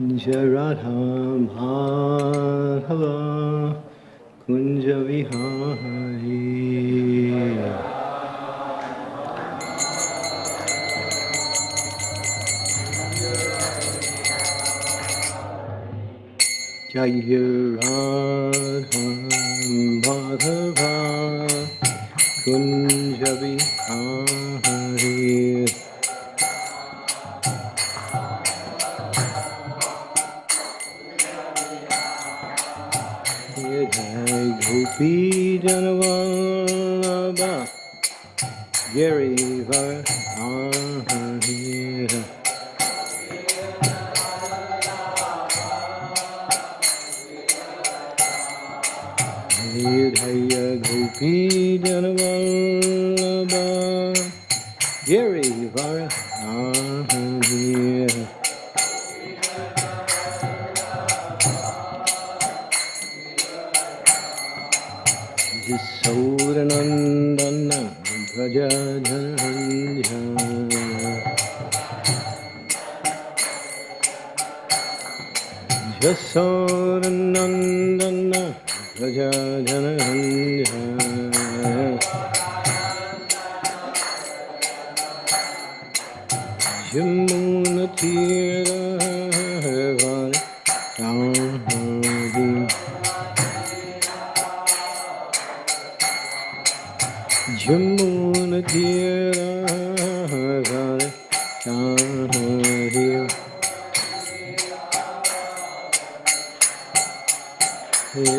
Jaradham Bhagava Kunja Vihari Jayaradham Bhagava Kunja Vihari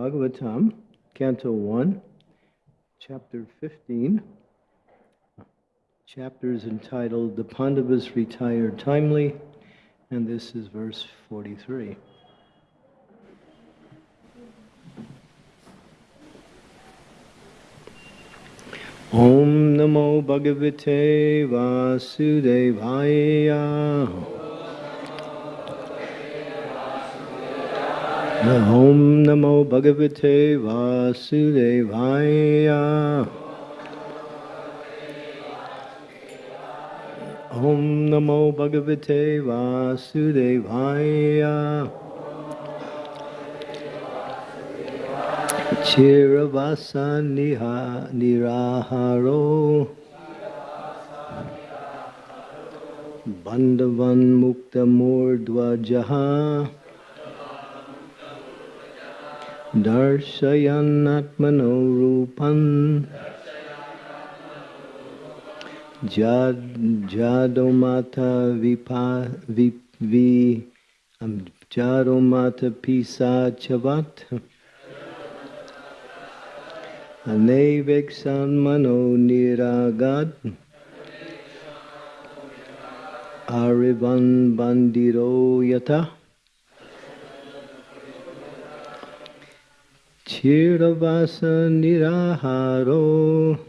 Bhagavatam, Canto 1, Chapter 15. Chapter is entitled The Pandavas Retire Timely, and this is verse 43. Om Namo Bhagavate Vasudevaya. Om Namo Bhagavate Vasudevaya. ॐ नमो भगवते वासुदेवाय। चिरवासा निहा निराहारो। बन्धवन्मुक्तमूर्ध्वजः। दर्शयन्नात्मनो रूपन् जादोमाथ विपा वि वि जारोमाथ पिशाचवत् अनैवेक्षन् मनो निरागत् आरिवन् बन्दिरो यथा क्षीरवास निराहारो बान्धवं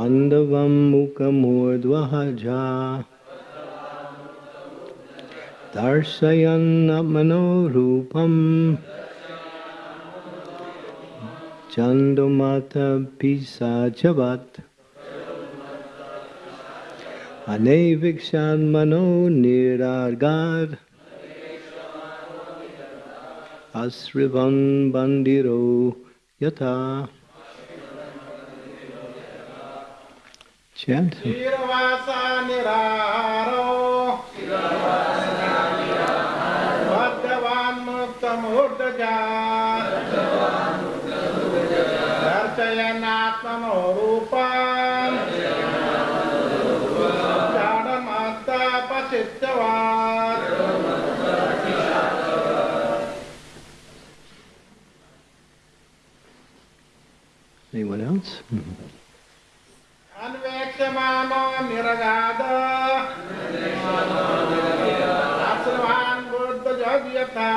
ताण्डवं मुखमोद्वहजा। दर्शयन्नमनोरूपं चन्दुमतपिशाचवत् अनैविक्षान्मनो निरागार् अश्रिवन् बन्दिरो यथा। Chant. क्षीरवासा निराहारो बद्धवान् मुक्तमूर्धजा दर्शयन्नात्मनो रूपम् जाडमस्तपचित्तवान् Anyone else? अन्वेक्षमानो निरगाद अश्रवान् बुद्धजव्यथा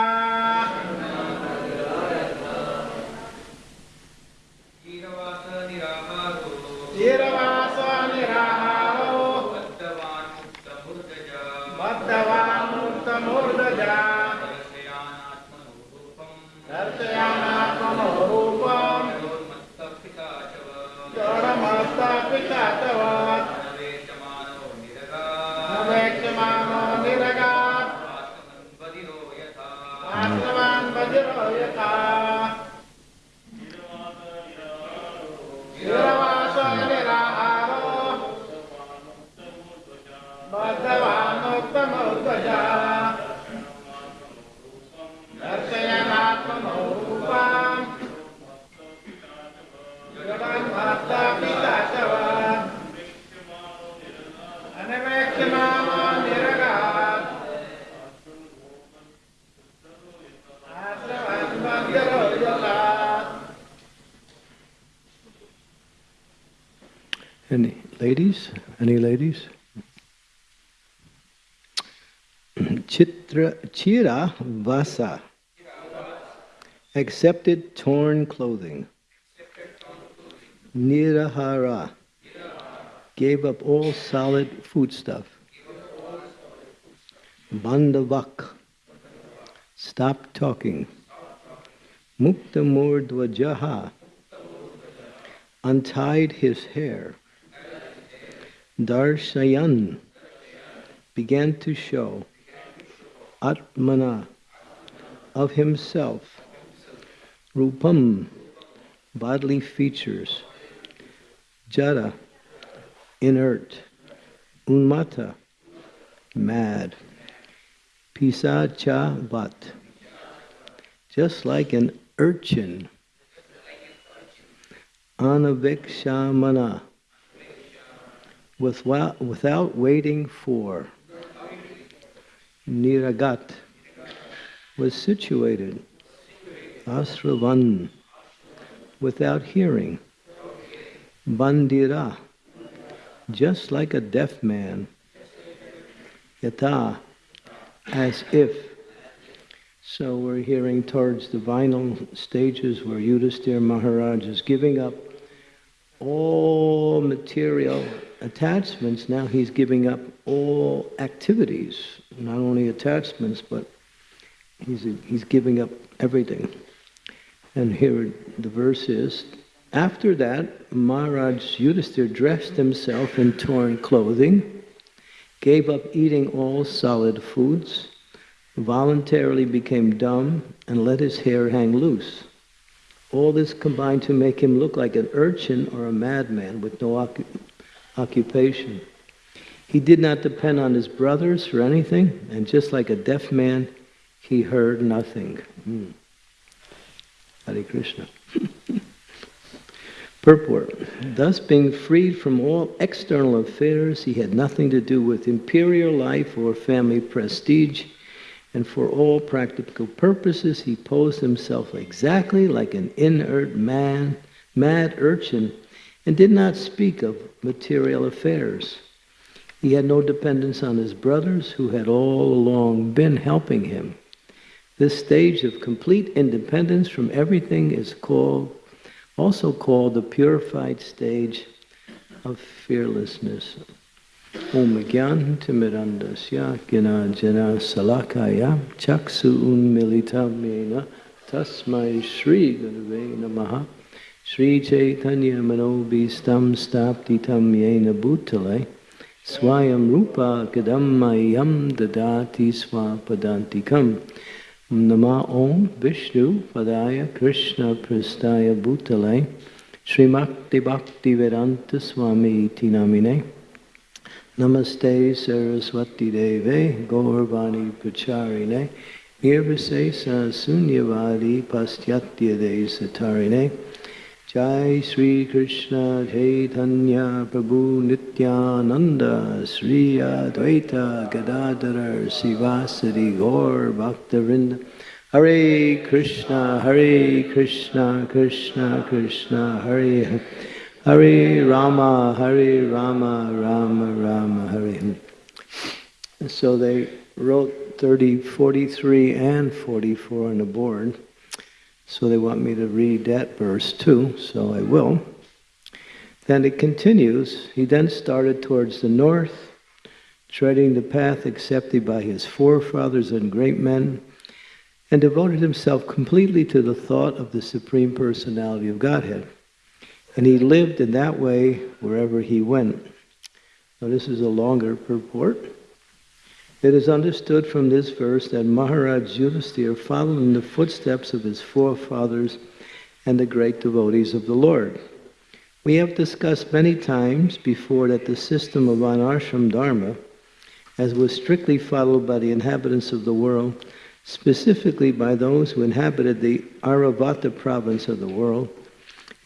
ईरवास निराहारो क्षीरवास निराहारो बद्धवान् मुक्तमूर्धजा बद्धवान् मुक्तमूर्धजा दर्शयानात्मनोरूपम् दर्शयानात्मनो Chira Vasa accepted torn clothing. Nirahara gave up all solid foodstuff. Bandavak stopped talking. Muktamurdvajaha untied his hair. Darshayan began to show Atmana of himself, Rupam, bodily features, Jada, inert, Unmata, mad, Pisacha Vat, just like an urchin, Anavikshamana, without, without waiting for. Niragat was situated. Asravan, without hearing. Bandira, just like a deaf man. Yata, as if. So we're hearing towards the final stages where Yudhisthira Maharaj is giving up all material attachments. Now he's giving up all activities, not only attachments, but he's, he's giving up everything. And here the verse is, after that, Maharaj Yudhisthira dressed himself in torn clothing, gave up eating all solid foods, voluntarily became dumb, and let his hair hang loose. All this combined to make him look like an urchin or a madman with no occu- occupation. He did not depend on his brothers for anything, and just like a deaf man, he heard nothing. Hmm. Hare Krishna. Purport. Thus, being freed from all external affairs, he had nothing to do with imperial life or family prestige, and for all practical purposes, he posed himself exactly like an inert man, mad urchin, and did not speak of material affairs. He had no dependence on his brothers, who had all along been helping him. This stage of complete independence from everything is called also called the purified stage of fearlessness. Om Gyan Timirandasya Gina Jana Salakaya Chaksu Unmilitam Mena Tasmai Shri Gurave Namaha Shri Chaitanya Manobhistam Staptitam Yena Bhutale स्वयं रूपा कदम ददाति स्वापदांतिकम नमः ओम विष्णु पदाय कृष्ण प्रस्ताय भूतल श्रीमक्ति भक्ति वेदांत स्वामी इति नामिने नमस्ते सरस्वती देवे गौरवाणी प्रचारिणे निर्विशेष शून्यवादी पाश्चात्य दे सतारिणे Jai Sri Krishna Chaitanya Prabhu Nityananda Sri Advaita Gadadhar Srivasadi Gaur Bhaktavinda Hare Krishna Hare Krishna Krishna Krishna Hare Hare. Hare Rama Hare Rama Rama Rama Hare And so they wrote 30, 43 and 44 on the board. So they want me to read that verse too, so I will. Then it continues. He then started towards the north, treading the path accepted by his forefathers and great men, and devoted himself completely to the thought of the Supreme Personality of Godhead. And he lived in that way wherever he went. Now, this is a longer purport. It is understood from this verse that Maharaj Yudhisthira followed in the footsteps of his forefathers and the great devotees of the Lord. We have discussed many times before that the system of Varnashram Dharma, as was strictly followed by the inhabitants of the world, specifically by those who inhabited the Aryavarta province of the world,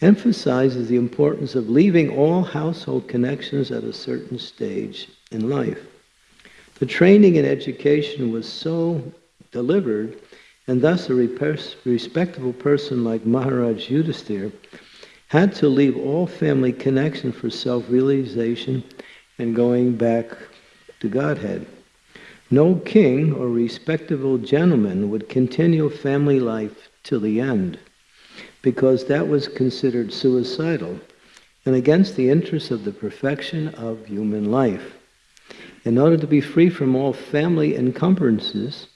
emphasizes the importance of leaving all household connections at a certain stage in life. The training and education was so delivered, and thus a respectable person like Maharaj Yudhisthira had to leave all family connection for self-realization and going back to Godhead. No king or respectable gentleman would continue family life till the end, because that was considered suicidal and against the interests of the perfection of human life in order to be free from all family encumbrances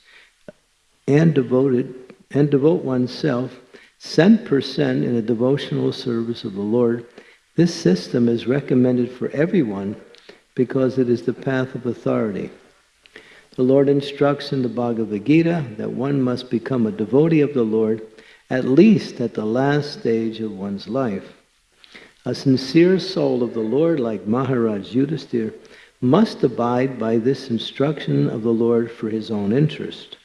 and devoted and devote oneself cent per cent in a devotional service of the Lord, this system is recommended for everyone because it is the path of authority. The Lord instructs in the Bhagavad Gita that one must become a devotee of the Lord at least at the last stage of one's life. A sincere soul of the Lord, like Maharaj Yudhisthira, must abide by this instruction of the Lord for his own interest.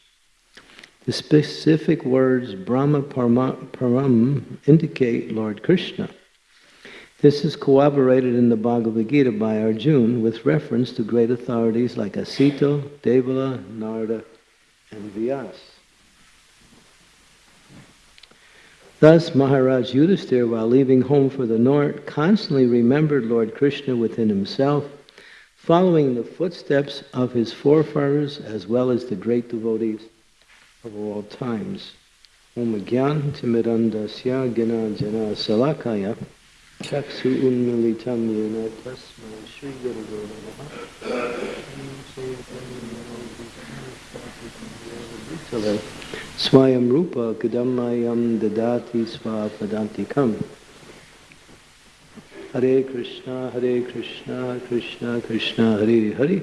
The specific words Brahma Param indicate Lord Krishna. This is corroborated in the Bhagavad Gita by Arjuna with reference to great authorities like Asita, Devala, Narada, and Vyas. Thus, Maharaj Yudhisthira, while leaving home for the north, constantly remembered Lord Krishna within himself following the footsteps of his forefathers as well as the great devotees of all times. Om Gyan Timirandasya Gina Jana Salakaya Chaksu Unmilitam Yena Tasma Shri Guru Swayam Rupa Kadammayam Dadati Svapadantikam Hare Krishna, Hare Krishna, Krishna Krishna, Hare Hare,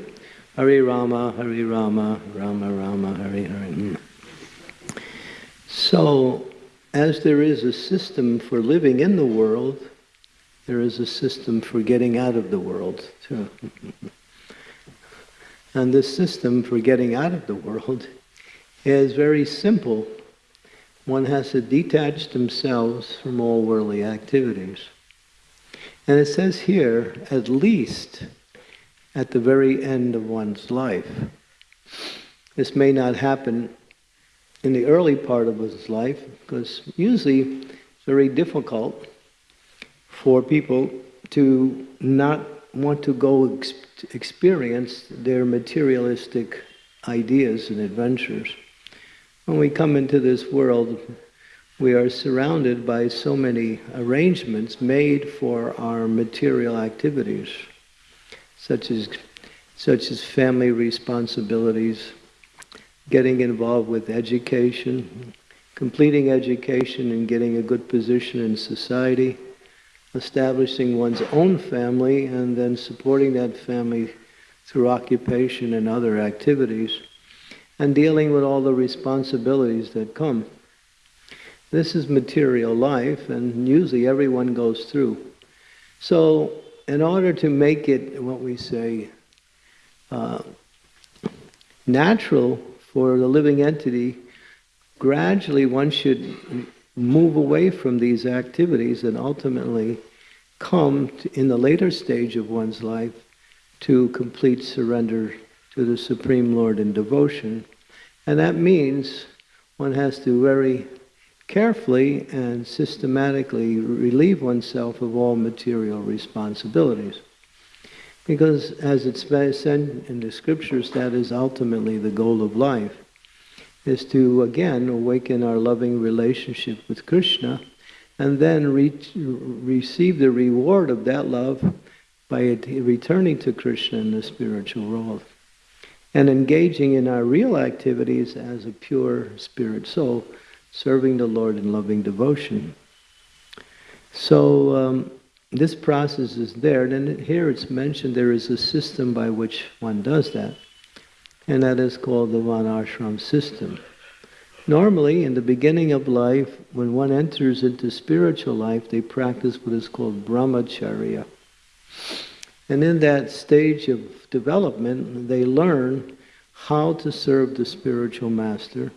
Hare Rama, Hare Rama, Rama Rama, Hare Hare. Hmm. So, as there is a system for living in the world, there is a system for getting out of the world too. and this system for getting out of the world is very simple. One has to detach themselves from all worldly activities. And it says here, at least at the very end of one's life. This may not happen in the early part of one's life because usually it's very difficult for people to not want to go ex- experience their materialistic ideas and adventures. When we come into this world, we are surrounded by so many arrangements made for our material activities, such as, such as family responsibilities, getting involved with education, completing education and getting a good position in society, establishing one's own family and then supporting that family through occupation and other activities, and dealing with all the responsibilities that come. This is material life, and usually everyone goes through. So, in order to make it what we say uh, natural for the living entity, gradually one should move away from these activities and ultimately come to, in the later stage of one's life to complete surrender to the Supreme Lord in devotion. And that means one has to very carefully and systematically relieve oneself of all material responsibilities. Because as it's said in the scriptures, that is ultimately the goal of life, is to again awaken our loving relationship with Krishna and then re- receive the reward of that love by returning to Krishna in the spiritual world and engaging in our real activities as a pure spirit soul, serving the Lord in loving devotion. So, um, this process is there, and here it's mentioned there is a system by which one does that, and that is called the Varnashram system. Normally, in the beginning of life, when one enters into spiritual life, they practice what is called brahmacharya. And in that stage of development, they learn how to serve the spiritual master,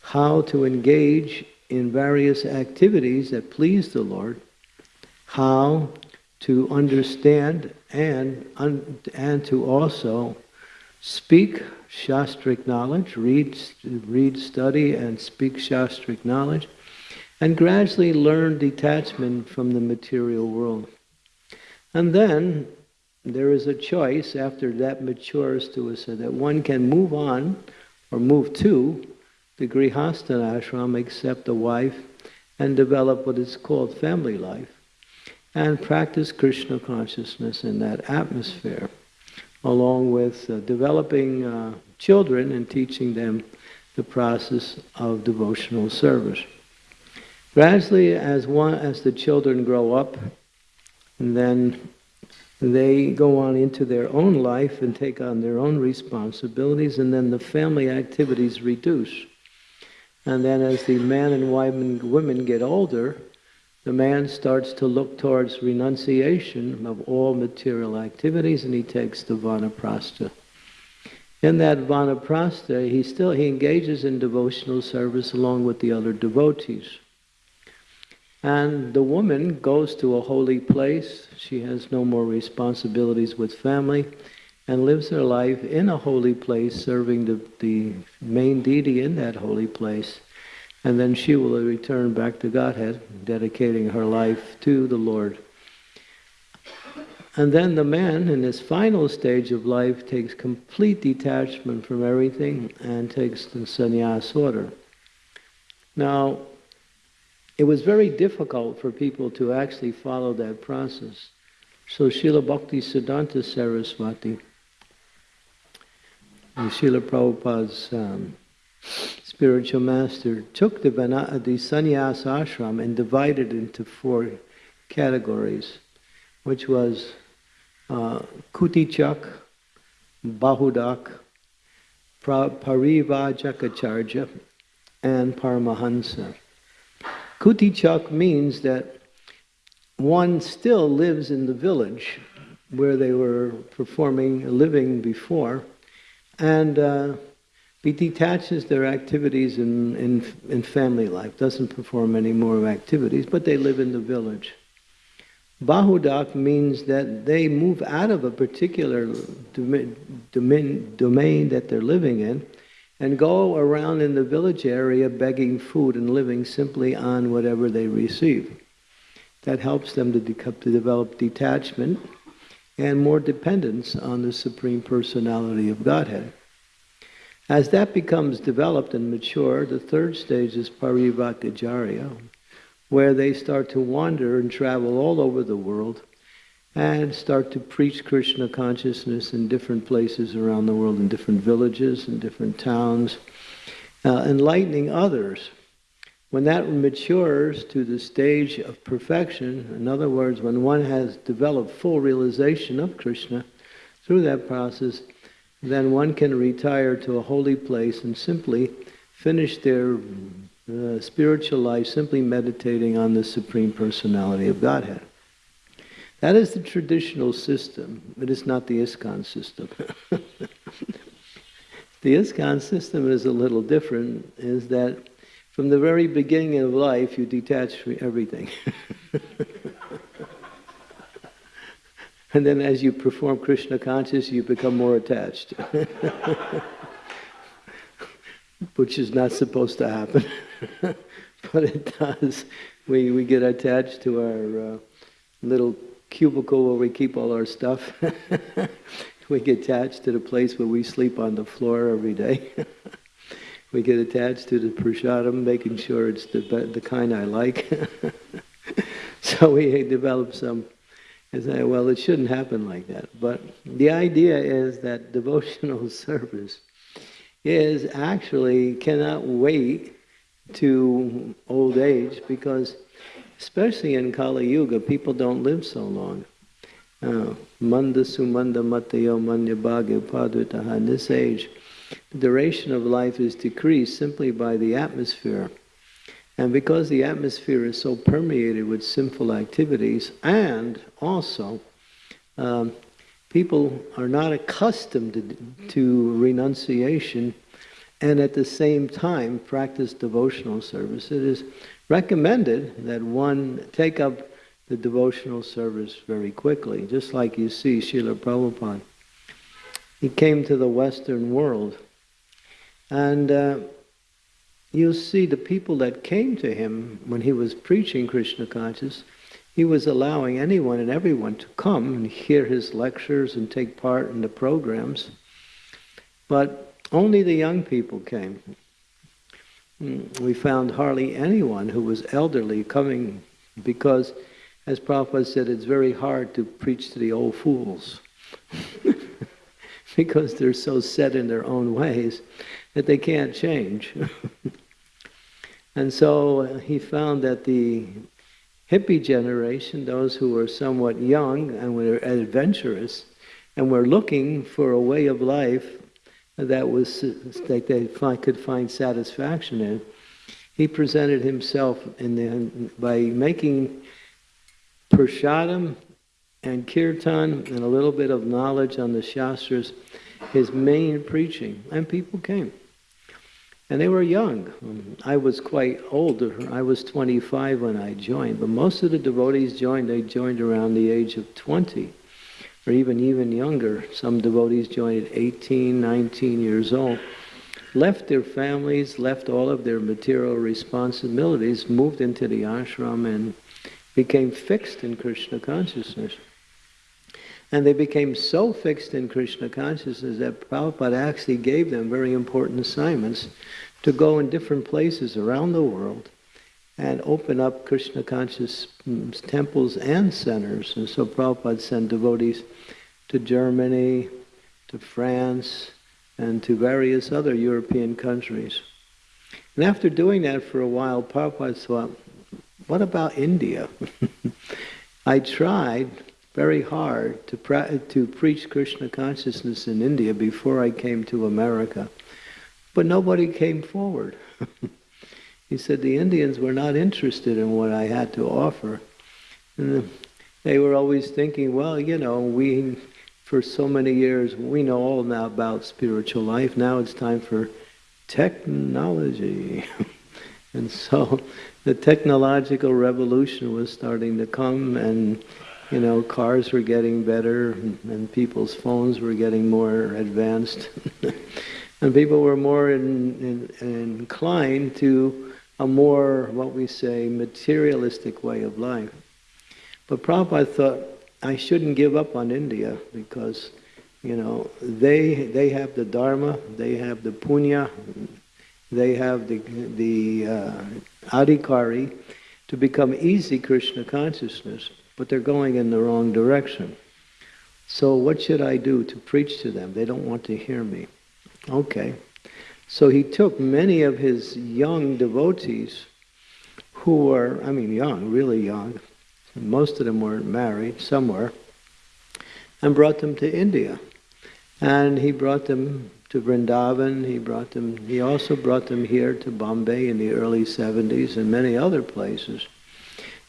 how to engage in various activities that please the Lord, how to understand and, and to also speak Shastric knowledge, read, read, study, and speak Shastric knowledge, and gradually learn detachment from the material world. And then there is a choice after that matures to us so that one can move on or move to the Grihastha ashram, accept a wife, and develop what is called family life and practice Krishna consciousness in that atmosphere, along with uh, developing uh, children and teaching them the process of devotional service. Gradually, as one, as the children grow up, and then they go on into their own life and take on their own responsibilities, and then the family activities reduce. And then, as the man and women, get older, the man starts to look towards renunciation of all material activities and he takes the vanaprastha. In that vanaprastha, he still he engages in devotional service along with the other devotees. And the woman goes to a holy place. She has no more responsibilities with family and lives her life in a holy place, serving the, the main deity in that holy place and then she will return back to Godhead, dedicating her life to the Lord. And then the man, in his final stage of life, takes complete detachment from everything and takes the sannyas order. Now, it was very difficult for people to actually follow that process. So Srila Bhakti Siddhanta Saraswati, Srila Prabhupada's um, spiritual master took the, the sannyas ashram and divided it into four categories, which was uh, Kutichak, Bahudak, Parivrajakacharya, and Paramahansa. Kutichak means that one still lives in the village where they were performing, living before, and uh, he detaches their activities in, in, in family life, doesn't perform any more activities, but they live in the village. Bahudak means that they move out of a particular domain, domain that they're living in and go around in the village area begging food and living simply on whatever they receive. That helps them to, de- to develop detachment and more dependence on the Supreme Personality of Godhead. As that becomes developed and mature, the third stage is Parivartajarya, where they start to wander and travel all over the world and start to preach Krishna consciousness in different places around the world, in different villages, in different towns, uh, enlightening others. When that matures to the stage of perfection, in other words, when one has developed full realization of Krishna through that process, then one can retire to a holy place and simply finish their uh, spiritual life simply meditating on the Supreme Personality of Godhead. That is the traditional system. It is not the ISKCON system. the ISKCON system is a little different, is that from the very beginning of life you detach from everything. and then as you perform Krishna consciousness, you become more attached. Which is not supposed to happen. but it does. We, we get attached to our uh, little cubicle where we keep all our stuff. we get attached to the place where we sleep on the floor every day. We get attached to the prasadam, making sure it's the, the kind I like. so we develop some, and say, well, it shouldn't happen like that. But the idea is that devotional service is actually cannot wait to old age because especially in Kali Yuga, people don't live so long. Uh, manda sumanda matayo manya bhagya padvitaha. This age, duration of life is decreased simply by the atmosphere. And because the atmosphere is so permeated with sinful activities, and also um, people are not accustomed to, to renunciation and at the same time practice devotional service, it is recommended that one take up the devotional service very quickly, just like you see Srila Prabhupada. He came to the Western world, and uh, you'll see the people that came to him when he was preaching Krishna consciousness, he was allowing anyone and everyone to come and hear his lectures and take part in the programs. But only the young people came. Mm, we found hardly anyone who was elderly coming because, as Prabhupada said, it's very hard to preach to the old fools because they're so set in their own ways that they can't change. and so uh, he found that the hippie generation, those who were somewhat young and were adventurous and were looking for a way of life that was that they could find satisfaction in. He presented himself in the, by making prasadam and kirtan and a little bit of knowledge on the shastras his main preaching, and people came. And they were young. Um, I was quite older. I was 25 when I joined, but most of the devotees joined, they joined around the age of 20 or even even younger. Some devotees joined at 18, 19 years old, left their families, left all of their material responsibilities, moved into the ashram and became fixed in Krishna consciousness. And they became so fixed in Krishna consciousness that Prabhupada actually gave them very important assignments to go in different places around the world and open up Krishna conscious mm, temples and centers. And so Prabhupada sent devotees to Germany, to France, and to various other European countries. And after doing that for a while, Prabhupada thought, what about India? I tried very hard to, to preach Krishna consciousness in India before I came to America, but nobody came forward. He said the Indians were not interested in what I had to offer. And they were always thinking, well, you know, we, for so many years, we know all now about spiritual life. Now it's time for technology. and so the technological revolution was starting to come and you know, cars were getting better and, people's phones were getting more advanced. and people were more in, in, inclined to a more, what we say, materialistic way of life. But Prabhupada thought, I shouldn't give up on India because, you know, they, they have the Dharma, they have the Punya, they have the, the uh, Adhikari to become easy Krishna consciousness but they're going in the wrong direction. So what should I do to preach to them? They don't want to hear me. Okay. So he took many of his young devotees who were, I mean young, really young, most of them weren't married, some were, and brought them to India. And he brought them to Vrindavan, he brought them, he also brought them here to Bombay in the early 70s and many other places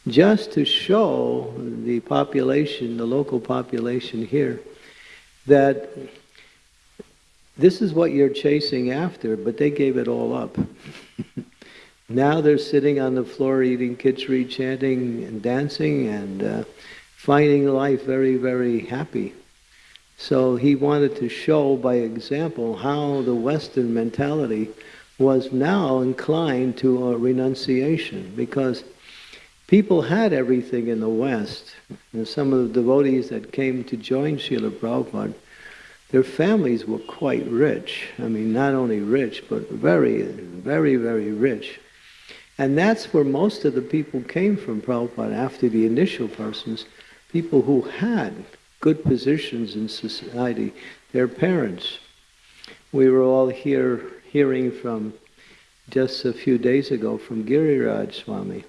just to show the population, the local population here, that this is what you're chasing after, but they gave it all up. now they're sitting on the floor eating khichdi, chanting and dancing and uh, finding life very, very happy. So he wanted to show by example how the Western mentality was now inclined to a renunciation because people had everything in the West. And some of the devotees that came to join Srila Prabhupada, their families were quite rich. I mean, not only rich, but very, very, very rich. And that's where most of the people came from Prabhupada after the initial persons, people who had good positions in society, their parents. We were all here hearing from just a few days ago from Giriraj Swami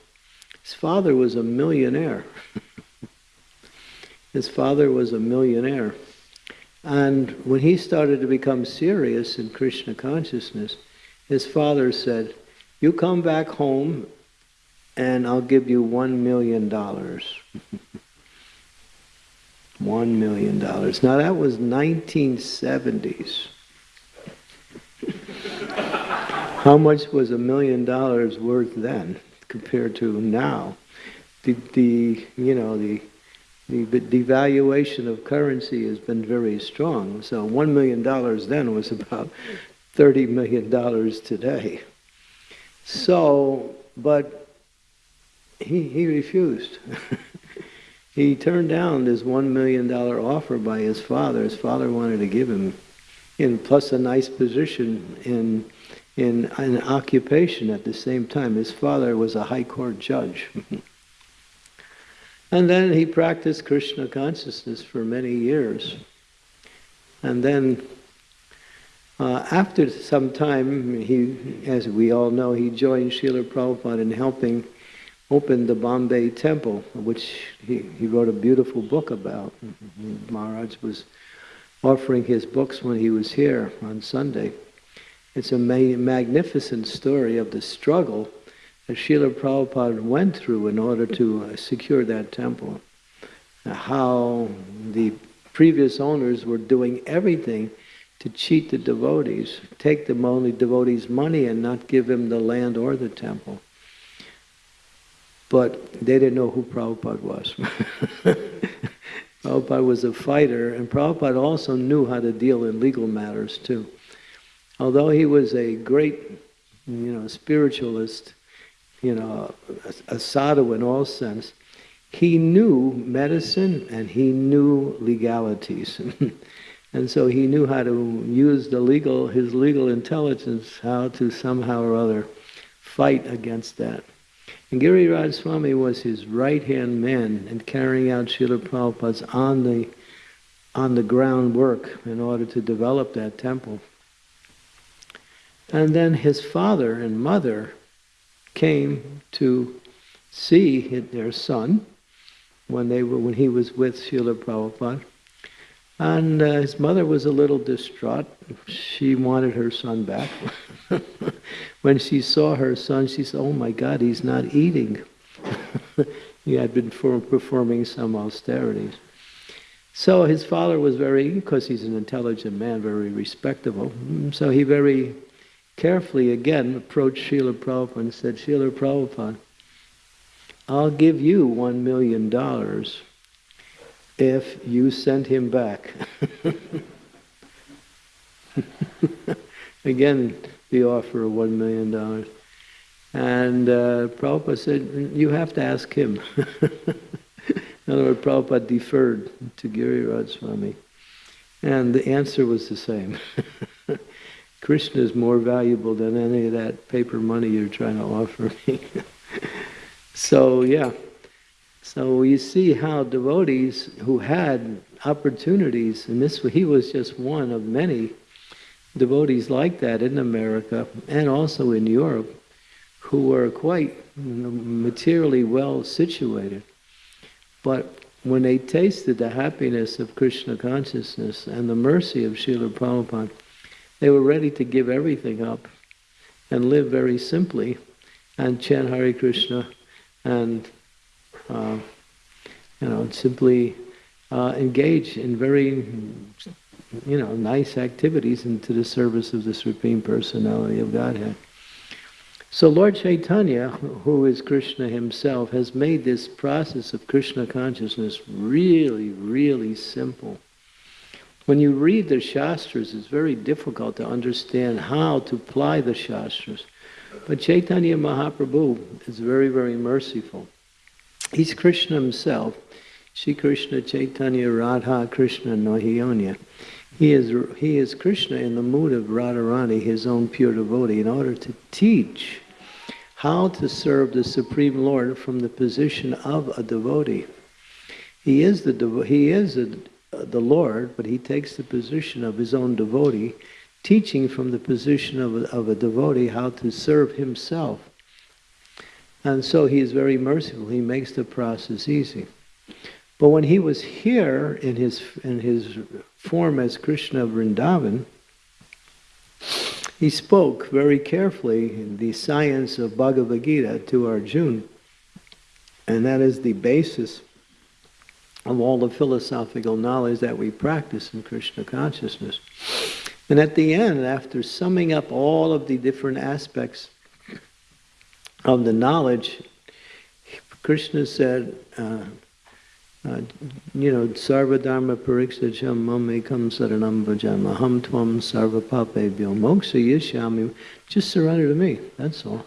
his father was a millionaire. His father was a millionaire. And when he started to become serious in Krishna consciousness, his father said, You come back home and I'll give you one million dollars. one million dollars. Now that was 1970s. How much was a million dollars worth then? Compared to now. The, the you know, the, the devaluation of currency has been very strong. So $1 million then was about $30 million today. So, but he, he refused. he turned down this $1 million offer by his father. His father wanted to give him, in plus a nice position in in an occupation at the same time. His father was a high court judge. and then he practiced Krishna consciousness for many years. And then uh, after some time, he, as we all know, he joined Srila Prabhupada in helping open the Bombay temple, which he, he wrote a beautiful book about. Maharaj was offering his books when he was here on Sunday. It's a ma magnificent story of the struggle that Srila Prabhupada went through in order to uh, secure that temple. How the previous owners were doing everything to cheat the devotees, take the only devotees' money and not give them the land or the temple. But they didn't know who Prabhupada was. Prabhupada was a fighter, and Prabhupada also knew how to deal in legal matters too although he was a great, you know, spiritualist, you know, a, a sadhu in all sense, he knew medicine and he knew legalities. and so he knew how to use the legal, his legal intelligence, how to somehow or other fight against that. And Giriraj Swami was his right-hand man in carrying out Srila Prabhupada's on the, on the ground work in order to develop that temple. And then his father and mother came to see their son when they were when he was with Srila Prabhupada. And uh, his mother was a little distraught. She wanted her son back. when she saw her son, she said, Oh my God, he's not eating. he had been performing some austerities. So his father was very, because he's an intelligent man, very respectable. So he very carefully again approached Srila Prabhupada and said, Srila Prabhupada, I'll give you one million dollars if you send him back. Again, the offer of one million dollars. And uh, Prabhupada said, You have to ask him. In other words, Prabhupada deferred to Giriraj Swami. And the answer was the same. Krishna is more valuable than any of that paper money you're trying to offer me. so, yeah. So you see how devotees who had opportunities, and this he was just one of many devotees like that in America and also in Europe, who were quite materially well situated. But when they tasted the happiness of Krishna consciousness and the mercy of Srila Prabhupada, they were ready to give everything up and live very simply and chant Hare Krishna and uh, you know simply uh, engage in very you know nice activities into the service of the Supreme Personality of Godhead. So Lord Chaitanya, who is Krishna himself, has made this process of Krishna consciousness really, really simple. When you read the Shastras, it's very difficult to understand how to apply the Shastras. But Chaitanya Mahaprabhu is very, very merciful. He's Krishna himself. Shri Krishna Chaitanya Radha Krishna Nahiyonya. He is, he is Krishna in the mood of Radharani, his own pure devotee, in order to teach how to serve the Supreme Lord from the position of a devotee. He is the he is a, the Lord, but he takes the position of his own devotee, teaching from the position of a, of a devotee how to serve himself. And so he is very merciful. He makes the process easy. But when he was here in his in his form as Krishna of Vrindavan, he spoke very carefully the science of Bhagavad Gita to Arjuna, and that is the basis of all the philosophical knowledge that we practice in Krishna consciousness. And at the end, after summing up all of the different aspects of the knowledge, Krishna said, uh, uh, you know, sarva dharma parikshacham mamekam saranam vajama ham tvam sarva papebhyo moksha yishyami. Just surrender to me, that's all.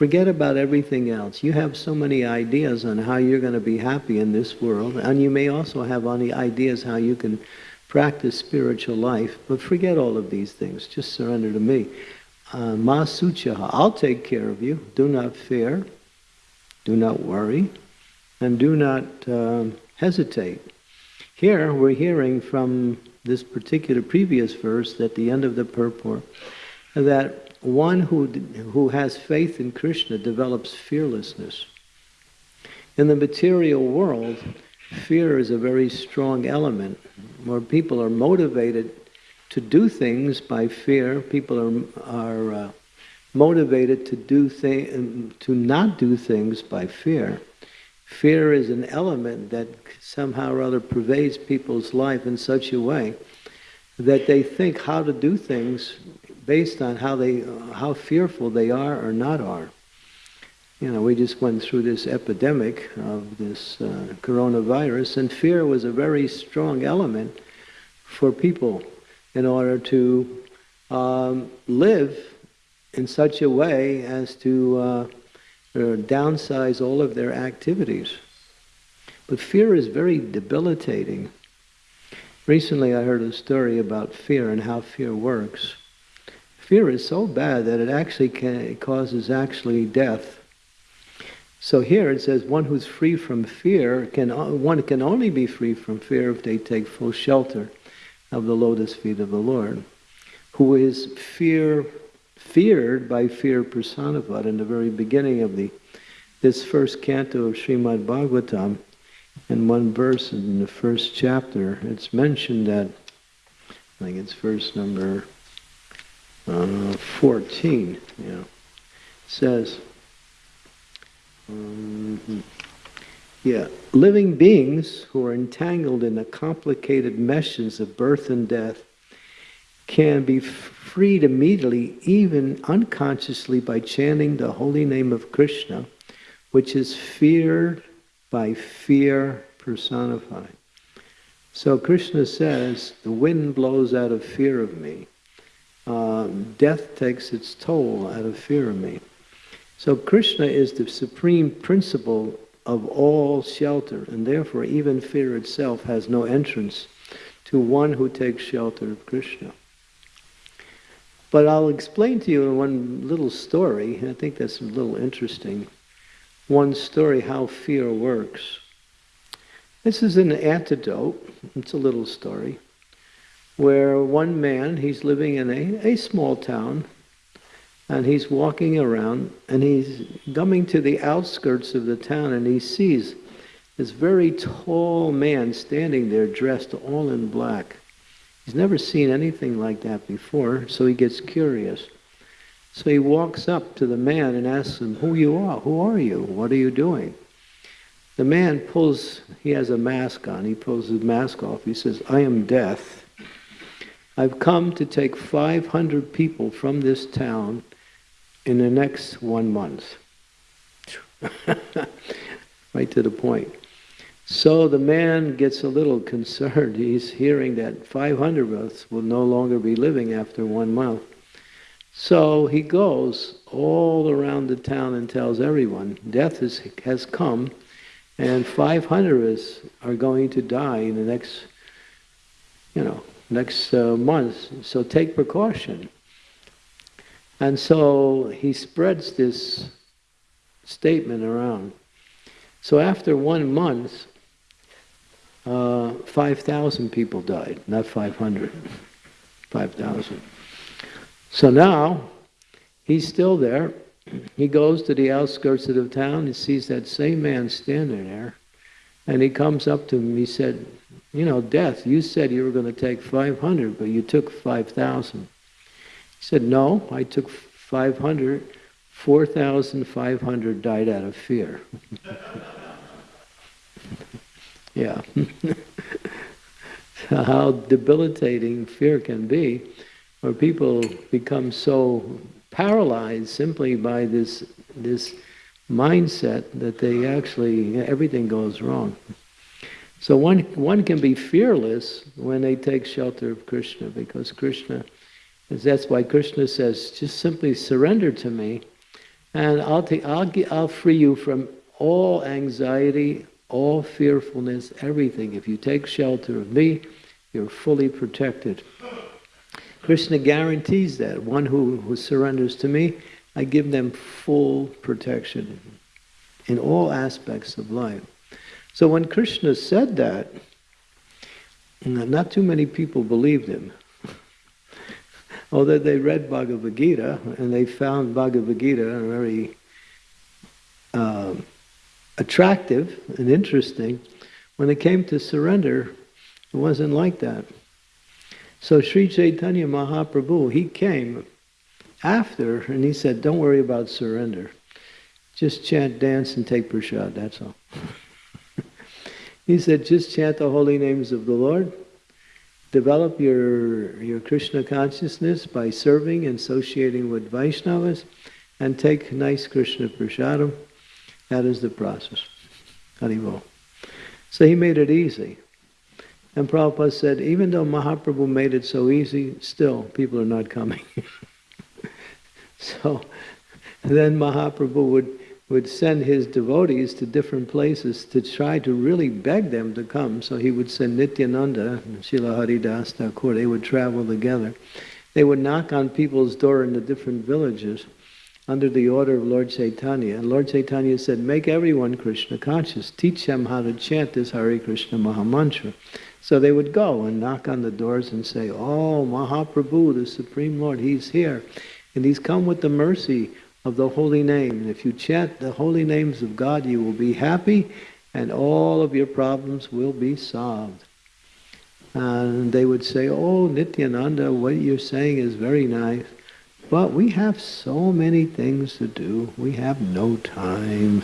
Forget about everything else. You have so many ideas on how you're going to be happy in this world, and you may also have any ideas how you can practice spiritual life, but forget all of these things. Just surrender to me. Uh, Ma suchaha, I'll take care of you. Do not fear. Do not worry and do not um, hesitate. Here we're hearing from this particular previous verse at the end of the purport that one who, who has faith in Krishna develops fearlessness. In the material world, fear is a very strong element where people are motivated to do things by fear. People are, are uh, motivated to do to not do things by fear. Fear is an element that somehow or other pervades people's life in such a way that they think how to do things based on how they how fearful they are or not are. You know, we just went through this epidemic of this uh, coronavirus, and fear was a very strong element for people in order to um, live in such a way as to uh, or downsize all of their activities. But fear is very debilitating. Recently I heard a story about fear and how fear works. Fear is so bad that it actually can, it causes actually death. So here it says one who's free from fear can one can only be free from fear if they take full shelter of the lotus feet of the Lord, who is fear feared by fear personified in the very beginning of the this first canto of Srimad Bhagavatam, in one verse in the first chapter, it's mentioned that, I think it's verse number uh, 14, you know, says, um, yeah, living beings who are entangled in the complicated meshes of birth and death can be freed immediately, even unconsciously, by chanting the holy name of Krishna, which is feared by fear personified. So Krishna says, the wind blows out of fear of me. Uh, death takes its toll out of fear of me. So Krishna is the supreme principle of all shelter, and therefore even fear itself has no entrance to one who takes shelter of Krishna. But I'll explain to you in one little story, I think that's a little interesting, one story how fear works. This is an antidote, it's a little story, where one man, he's living in a, a small town, and he's walking around, and he's coming to the outskirts of the town, and he sees this very tall man standing there dressed all in black. He's never seen anything like that before, so he gets curious. So he walks up to the man and asks him, Who you are? Who are you? What are you doing? The man pulls, he has a mask on, he pulls his mask off. He says, I am death. I've come to take 500 people from this town in the next one month. right to the point. So the man gets a little concerned. He's hearing that 500 of us will no longer be living after one month. So he goes all around the town and tells everyone, death is, has come, and 500 of us are going to die in the next, you know, next uh, month. So take precaution. And so he spreads this statement around. So after one month, uh, 5,000 people died, not 500. 5,000. So now, he's still there. He goes to the outskirts of the town, he sees that same man standing there, and he comes up to him, he said, you know, death, you said you were going to take 500, but you took 5,000. He said, no, I took 500, 4,500 died out of fear. Yeah. How debilitating fear can be, where people become so paralyzed simply by this this mindset that they actually everything goes wrong. So one one can be fearless when they take shelter of Krishna, because Krishna, that's why Krishna says, just simply surrender to me, and I'll take I'll I'll free you from all anxiety, all fearfulness, everything. If you take shelter of me, you're fully protected. Krishna guarantees that. One who, who surrenders to me, I give them full protection in all aspects of life. So when Krishna said that, not too many people believed him. Although they read Bhagavad Gita and they found Bhagavad Gita very uh, attractive and interesting, when it came to surrender, it wasn't like that. So Sri Chaitanya Mahaprabhu, he came after and he said, don't worry about surrender. Just chant, dance, and take prasad, that's all. he said, just chant the holy names of the Lord. Develop your, your Krishna consciousness by serving and associating with Vaishnavas and take nice Krishna prasadam that is the process. Haribol. So he made it easy. And Prabhupada said, even though Mahaprabhu made it so easy, still people are not coming. so then Mahaprabhu would, would send his devotees to different places to try to really beg them to come. So he would send Nityananda and Srila Haridas Thakur, they would travel together. They would knock on people's door in the different villages under the order of Lord Chaitanya. And Lord Chaitanya said, make everyone Krishna conscious. Teach them how to chant this Hare Krishna Mahamantra. So they would go and knock on the doors and say, oh, Mahaprabhu, the Supreme Lord, he's here. And he's come with the mercy of the holy name. And if you chant the holy names of God, you will be happy and all of your problems will be solved. And they would say, oh, Nityananda, what you're saying is very nice. But we have so many things to do. We have no time.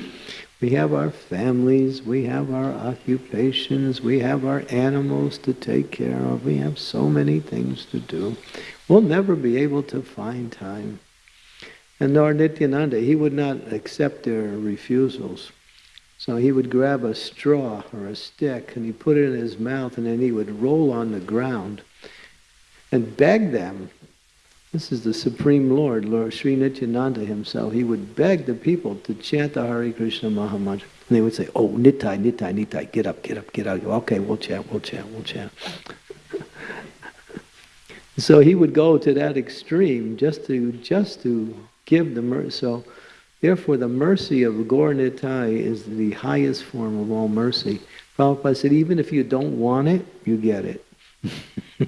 we have our families, we have our occupations, we have our animals to take care of. We have so many things to do. we'll never be able to find time. And nor Nityananda, he would not accept their refusals. So he would grab a straw or a stick and he put it in his mouth and then he would roll on the ground and beg them. This is the Supreme Lord, Lord Sri Nityananda himself. He would beg the people to chant the Hare Krishna Mahamantra. And they would say, oh, Nitai, Nitai, Nitai, get up, get up, get up. Okay, we'll chant, we'll chant, we'll chant. so he would go to that extreme just to just to give the mercy. So therefore the mercy of Gaur Nitai is the highest form of all mercy. Prabhupada said, even if you don't want it, you get it.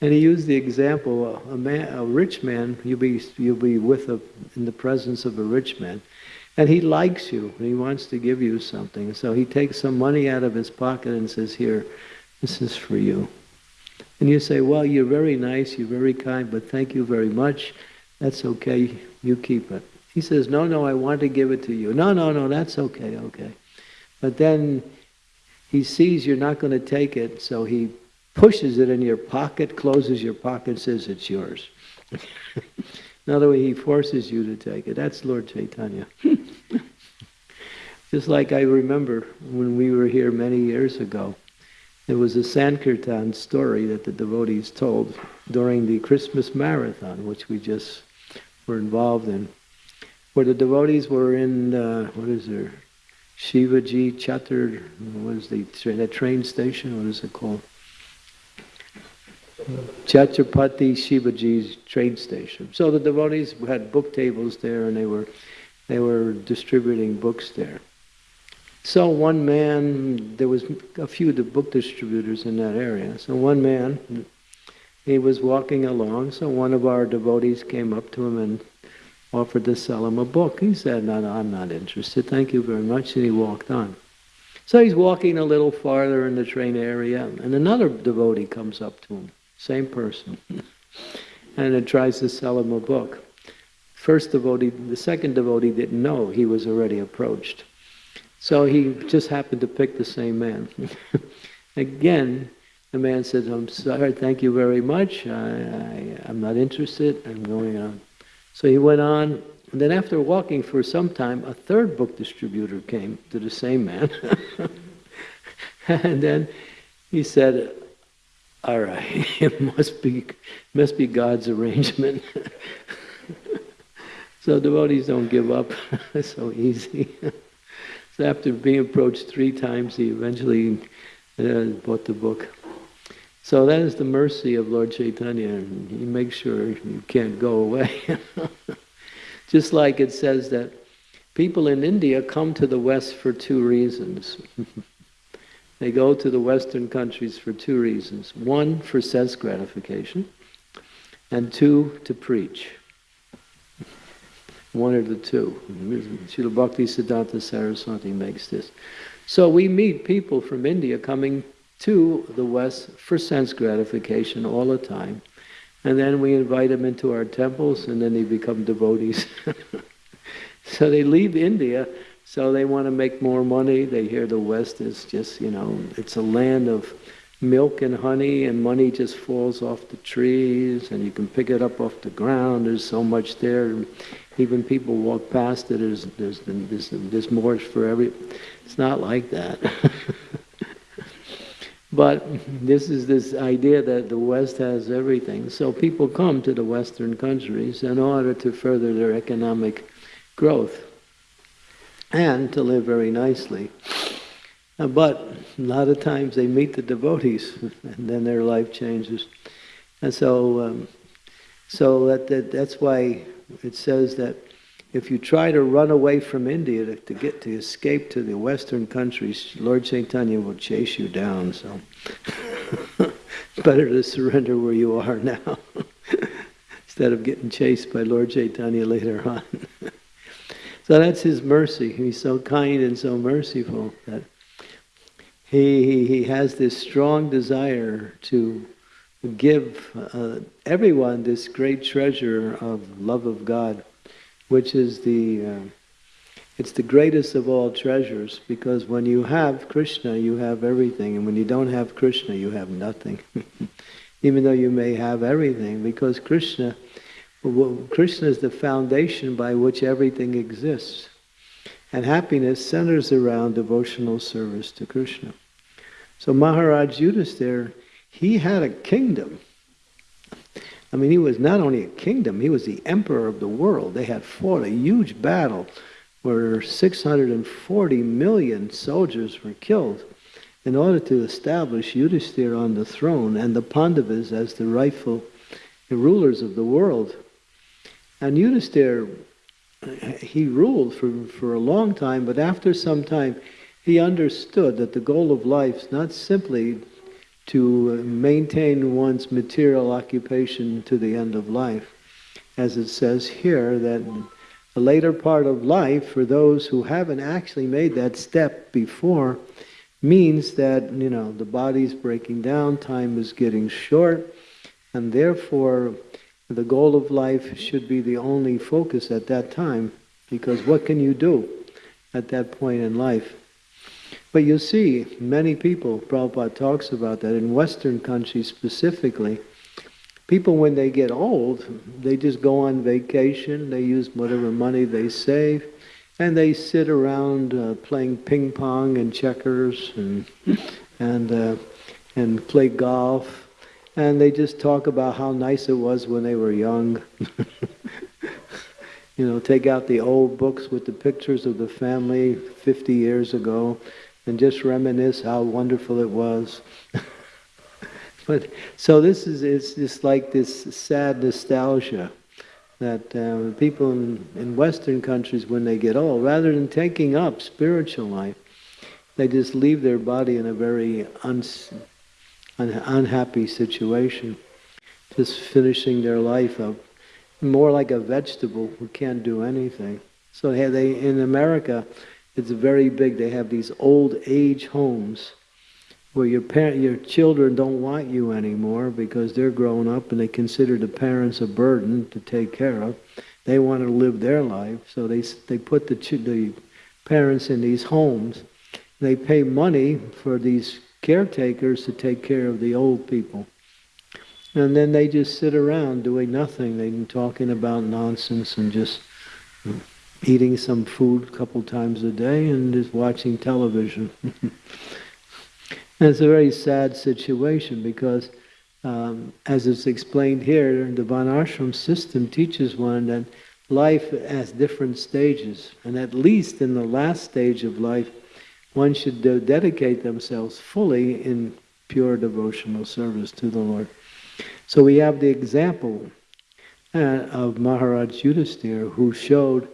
and he used the example, a, man, a rich man, you'll be, you'll be with a, in the presence of a rich man. And he likes you, and he wants to give you something. So he takes some money out of his pocket and says, here, this is for you. And you say, well, you're very nice, you're very kind, but thank you very much. That's okay, you keep it. He says, no, no, I want to give it to you. No, no, no, that's okay, okay. But then he sees you're not going to take it, so he pushes it in your pocket, closes your pocket, says it's yours. in other words, he forces you to take it. That's Lord Chaitanya. Just like I remember when we were here many years ago, there was a Sankirtan story that the devotees told during the Christmas marathon, which we just were involved in, where the devotees were in, uh, what is there, Shivaji Chatur, what is the train station, what is it called? Chhatrapati Shivaji's train station. So the devotees had book tables there and they were, they were distributing books there. So one man, there was a few the book distributors in that area. So one man, he was walking along, so one of our devotees came up to him and offered to sell him a book. He said, no, no, I'm not interested, thank you very much, and he walked on. So he's walking a little farther in the train area, and another devotee comes up to him, same person, and it tries to sell him a book. First devotee, the second devotee didn't know he was already approached. So he just happened to pick the same man. Again, the man said, I'm sorry, thank you very much. I, I'm not interested. I'm going on. So he went on. And then after walking for some time, a third book distributor came to the same man. and then he said, all right, it must be, must be God's arrangement. so devotees don't give up so easy. So after being approached three times, he eventually uh, bought the book. So that is the mercy of Lord Chaitanya, he makes sure you can't go away. Just like it says that people in India come to the West for two reasons. they go to the Western countries for two reasons. One, for sense gratification, and two, to preach. One or the two. Srila Bhakti Siddhanta Saraswati makes this. So we meet people from India coming to the West for sense gratification all the time. And then we invite them into our temples and then they become devotees. so they leave India, so they want to make more money. They hear the West is just, you know, it's a land of milk and honey and money just falls off the trees and you can pick it up off the ground. There's so much there. Even people walk past it, there's, there's, there's, there's more for every... It's not like that. but this is this idea that the West has everything. So people come to the Western countries in order to further their economic growth and to live very nicely. Uh, but a lot of times they meet the devotees and then their life changes. And so, um, so that, that, that's why it says that if you try to run away from India to, to, get to escape to the Western countries, Lord Chaitanya will chase you down. So better to surrender where you are now instead of getting chased by Lord Chaitanya later on. so that's his mercy. He's so kind and so merciful that he, he, has this strong desire to give uh, everyone this great treasure of love of God, which is the uh, it's the greatest of all treasures because when you have Krishna, you have everything, and when you don't have Krishna, you have nothing. even though you may have everything, because Krishna, well, Krishna is the foundation by which everything exists. And happiness centers around devotional service to Krishna. So Maharaj Yudhisthira, he had a kingdom. I mean, he was not only a kingdom, he was the emperor of the world. They had fought a huge battle where 640 million soldiers were killed in order to establish Yudhisthira on the throne and the Pandavas as the rightful rulers of the world. And Yudhisthira, he ruled for, for a long time, but after some time, he understood that the goal of life is not simply to maintain one's material occupation to the end of life. As it says here, that the later part of life, for those who haven't actually made that step before, means that, you know, the body's breaking down, time is getting short, and therefore the goal of life should be the only focus at that time, because what can you do at that point in life? But you see, many people, Prabhupada talks about that, in Western countries specifically, people when they get old, they just go on vacation, they use whatever money they save, and they sit around uh, playing ping pong and checkers and, and, uh, and play golf, and they just talk about how nice it was when they were young. you know, take out the old books with the pictures of the family 50 years ago and just reminisce how wonderful it was. but so this is it's just like this sad nostalgia that uh, people in, in Western countries, when they get old, rather than taking up spiritual life, they just leave their body in a very un, un, unhappy situation, just finishing their life up, more like a vegetable who can't do anything. So they in America, it's very big. They have these old age homes where your parent, your children don't want you anymore because they're grown up and they consider the parents a burden to take care of. They want to live their life, so they they put the the parents in these homes. They pay money for these caretakers to take care of the old people. And then they just sit around doing nothing. They're talking about nonsense and just eating some food a couple times a day and is watching television. it's a very sad situation because, um, as it's explained here, the Varnashram system teaches one that life has different stages, and at least in the last stage of life, one should de dedicate themselves fully in pure devotional service to the Lord. So we have the example uh, of Maharaj Yudhisthira, who showed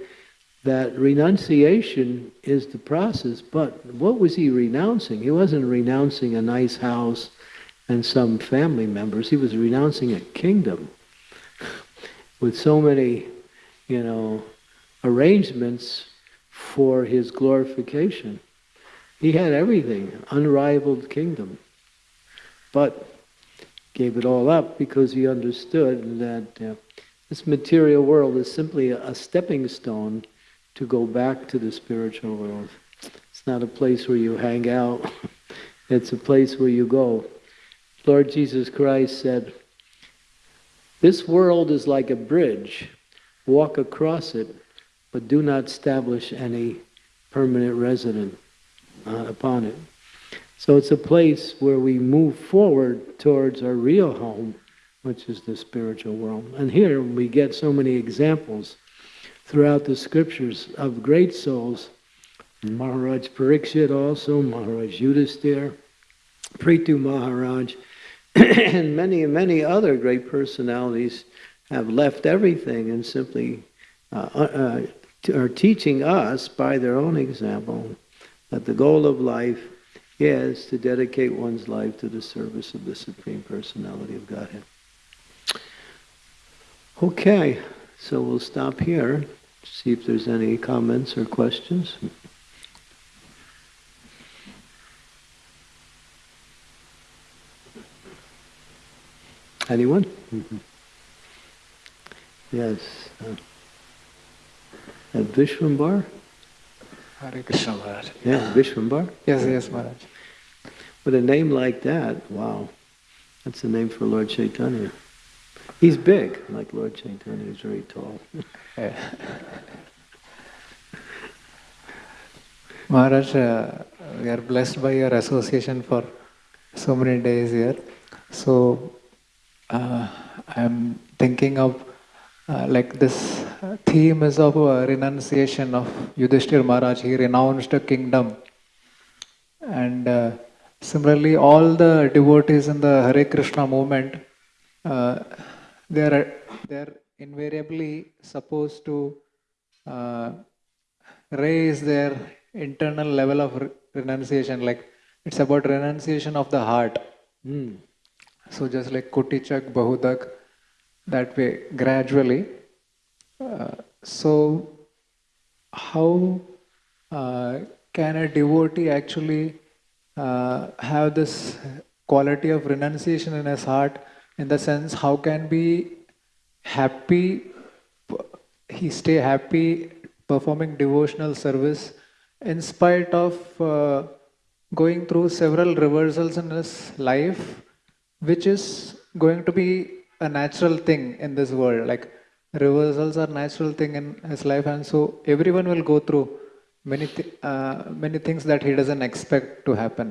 that renunciation is the process, but what was he renouncing? He wasn't renouncing a nice house and some family members. He was renouncing a kingdom with so many, you know, arrangements for his glorification. He had everything, unrivaled kingdom, but gave it all up because he understood that uh, this material world is simply a, a stepping stone to go back to the spiritual world. It's not a place where you hang out. It's a place where you go. Lord Jesus Christ said, This world is like a bridge. Walk across it, but do not establish any permanent resident uh, upon it. So it's a place where we move forward towards our real home, which is the spiritual world. And here we get so many examples throughout the scriptures of great souls. Maharaj Parikshit also, Maharaj Yudhisthira, Prithu Maharaj, and many, many other great personalities have left everything and simply uh, uh, are teaching us by their own example that the goal of life is to dedicate one's life to the service of the Supreme Personality of Godhead. Okay. So we'll stop here, see if there's any comments or questions. Anyone? Mm-hmm. Yes. Uh, at Vishwambar? Hare Krishna Maharaj. Yeah, Vishwambar? Yes, yes, Maharaj. With a name like that, wow. That's the name for Lord Chaitanya. He's big, like Lord Chaitanya. He's very tall. Maharaj, uh, we are blessed by your association for so many days here. So uh, I'm thinking of uh, like this theme is of uh, renunciation of Yudhishthir Maharaj. He renounced a kingdom. And uh, similarly, all the devotees in the Hare Krishna movement, uh, they are they are invariably supposed to uh, raise their internal level of re- renunciation. Like it's about renunciation of the heart. Mm. So just like Kutichak, Bahudak, that way gradually. Uh, so how uh, can a devotee actually uh, have this quality of renunciation in his heart? In the sense, how can be happy? He stay happy performing devotional service in spite of uh, going through several reversals in his life which is going to be a natural thing in this world like reversals are natural thing in his life and so everyone will go through many th- uh, many things that he doesn't expect to happen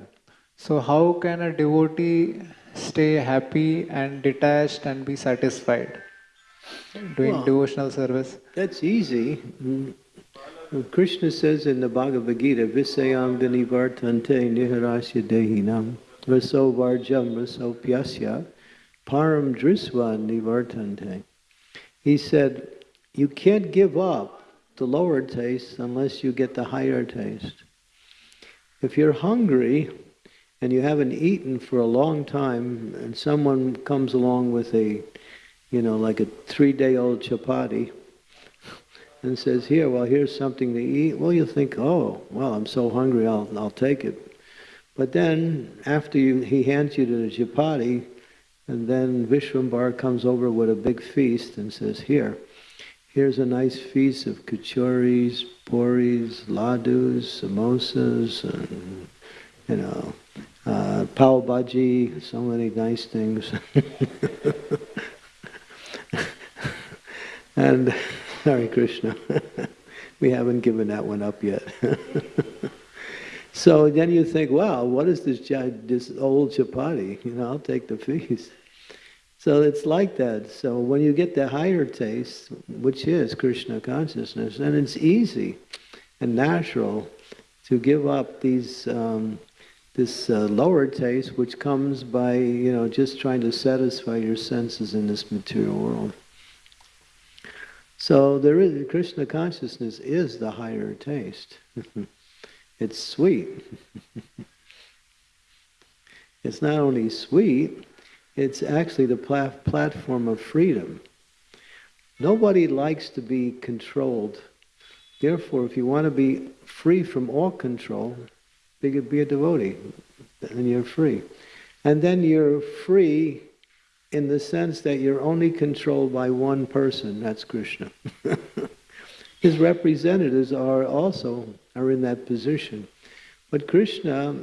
so how can a devotee stay happy and detached and be satisfied doing Well, devotional service That's easy. Krishna says in the Bhagavad Gita, Visayam vinivartante niharasya dehinam raso varjam raso pyasya param drisva nivartante. He said, you can't give up the lower taste unless you get the higher taste. If you're hungry and you haven't eaten for a long time and someone comes along with a, you know, like a three-day-old chapati, and says, "Here, well, here's something to eat." Well, you think, "Oh, well, I'm so hungry, I'll I'll take it." But then, after you, he hands you the chapati, and then Vishwambar comes over with a big feast and says, "Here, here's a nice feast of kachoris, puris, ladus, samosas, and you know, uh, pav bhaji, so many nice things." and Hare Krishna. we haven't given that one up yet. so then you think, wow, what is this, this old chapati? You know, I'll take the feast. So it's like that. So when you get the higher taste, which is Krishna consciousness, then it's easy and natural to give up these um, this uh, lower taste, which comes by you know just trying to satisfy your senses in this material world. So there is Krishna consciousness is the higher taste. it's sweet. it's not only sweet, it's actually the pla- platform of freedom. Nobody likes to be controlled. Therefore, if you want to be free from all control, be, be a devotee, and you're free. And then you're free in the sense that you're only controlled by one person, that's Krishna. His representatives are also are in that position. But Krishna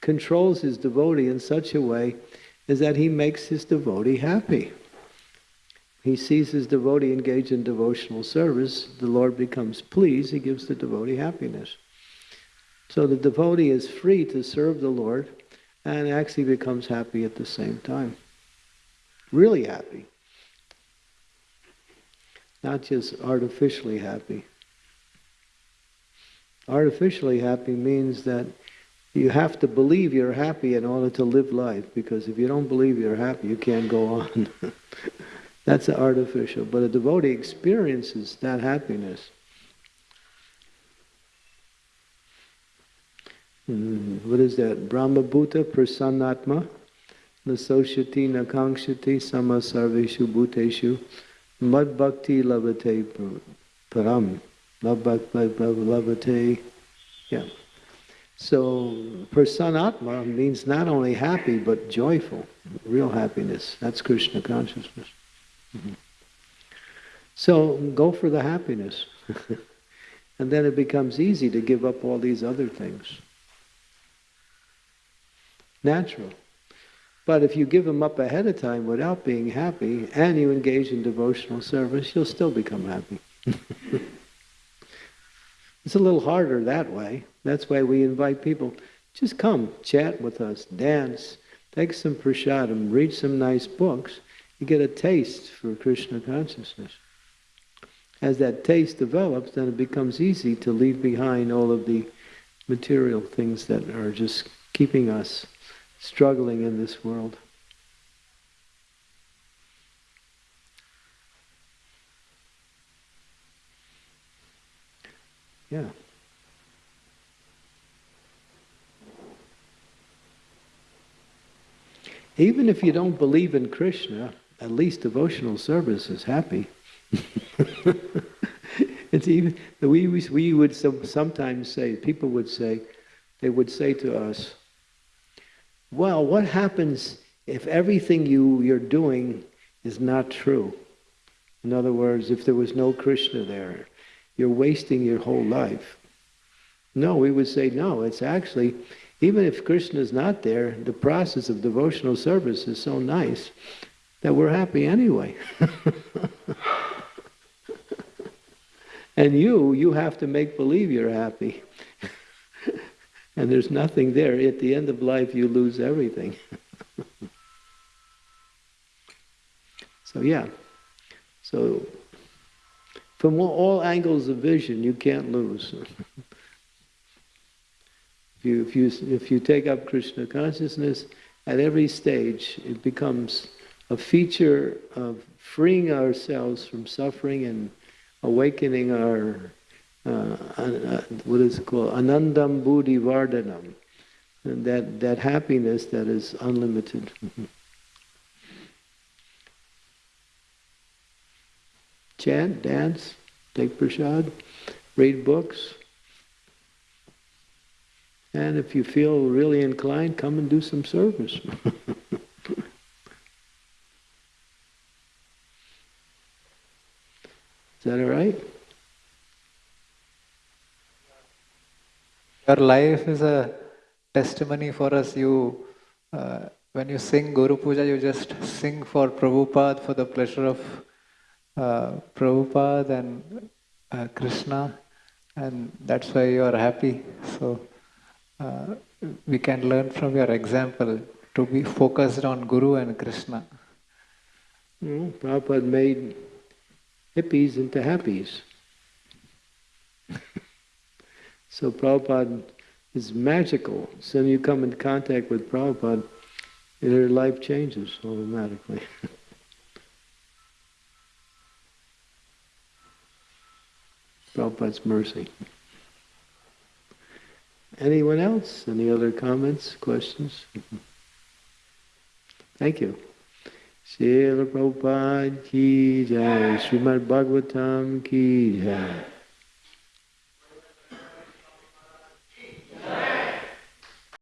controls his devotee in such a way as that he makes his devotee happy. He sees his devotee engaged in devotional service, the Lord becomes pleased, he gives the devotee happiness. So the devotee is free to serve the Lord and actually becomes happy at the same time really happy. Not just artificially happy. Artificially happy means that you have to believe you're happy in order to live life, because if you don't believe you're happy, you can't go on. That's artificial. But a devotee experiences that happiness. Mm, What is that? Brahma Bhuta Prasannatma? Nasoshati nakangshati samasarveshu bhuteshu mad bhakti lavate param. Lavate. Yeah. So prasanatma means not only happy but joyful, real happiness. That's Krishna consciousness. Mhm. So go for the happiness. and then it becomes easy to give up all these other things. Natural. But if you give them up ahead of time without being happy and you engage in devotional service, you'll still become happy. it's a little harder that way. That's why we invite people just come, chat with us, dance, take some prasadam, read some nice books. You get a taste for Krishna consciousness. As that taste develops, then it becomes easy to leave behind all of the material things that are just keeping us struggling in this world. Yeah. Even if you don't believe in Krishna, at least devotional service is happy. it's even we we would sometimes say people would say they would say to us, "Well, what happens if everything you you're doing is not true? In other words, if there was no Krishna there, you're wasting your whole life." No, we would say no. It's actually even if Krishna is not there, the process of devotional service is so nice that we're happy anyway. and you, you have to make believe you're happy. And there's nothing there. At the end of life, you lose everything. so, yeah. So, from all angles of vision, you can't lose. If you, if you, if you take up Krishna consciousness, at every stage it becomes a feature of freeing ourselves from suffering and awakening our, uh, uh, what is it called, anandam buddhi vardhanam, and that, that happiness that is unlimited. Chant, dance, take prasad, read books, and if you feel really inclined, come and do some service. Is that all right? Your life is a testimony for us. You, uh, when you sing Guru Puja, you just sing for Prabhupada for the pleasure of uh, Prabhupada and uh, Krishna, and that's why you are happy. So uh, we can learn from your example to be focused on Guru and Krishna. Mm, Prabhupada made hippies into happies. so Prabhupada is magical. So you come in contact with Prabhupada, your life changes automatically. Prabhupada's mercy. Anyone else? Any other comments, questions? Thank you. Srila Prabhupada ki jai, Srimad Bhagavatam ki jai.